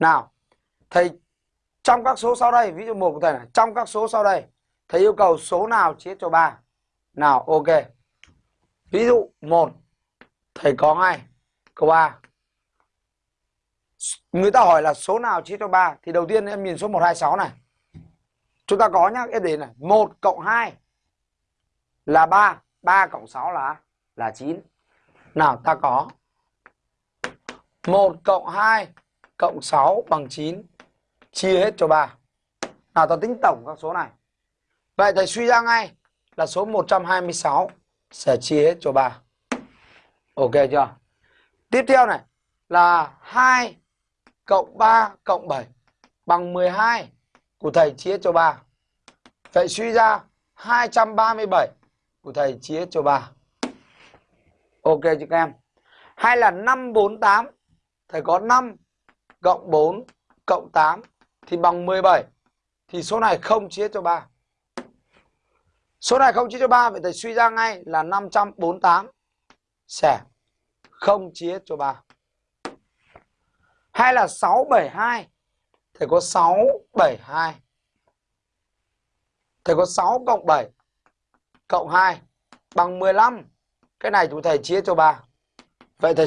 Nào, thầy trong các số sau đây, ví dụ một của thầy này, trong các số sau đây, thầy yêu cầu số nào chia cho 3. Nào, ok. Ví dụ 1 thầy có ngay câu A. Người ta hỏi là số nào chia cho 3 thì đầu tiên em nhìn số 126 này. Chúng ta có nhá, em để này, 1 cộng 2 là 3, 3 cộng 6 là là 9. Nào ta có 1 cộng 2 cộng 6 bằng 9 chia hết cho 3. Nào, ta tính tổng các số này. Vậy thầy suy ra ngay là số 126 sẽ chia hết cho 3. Ok chưa? Tiếp theo này là 2 cộng 3 cộng 7 bằng 12 của thầy chia cho 3. Vậy suy ra 237 của thầy chia cho 3. Ok chứ các em? Hay là 548 thầy có 5 cộng 4 cộng 8 thì bằng 17 thì số này không chia cho 3. Số này không chia cho 3 vậy thầy suy ra ngay là 548 sẽ không chia cho 3. Hay là 672 thầy có 672 thầy có 6 cộng 7 cộng 2 bằng 15. Cái này chúng thầy chia cho 3. Vậy thầy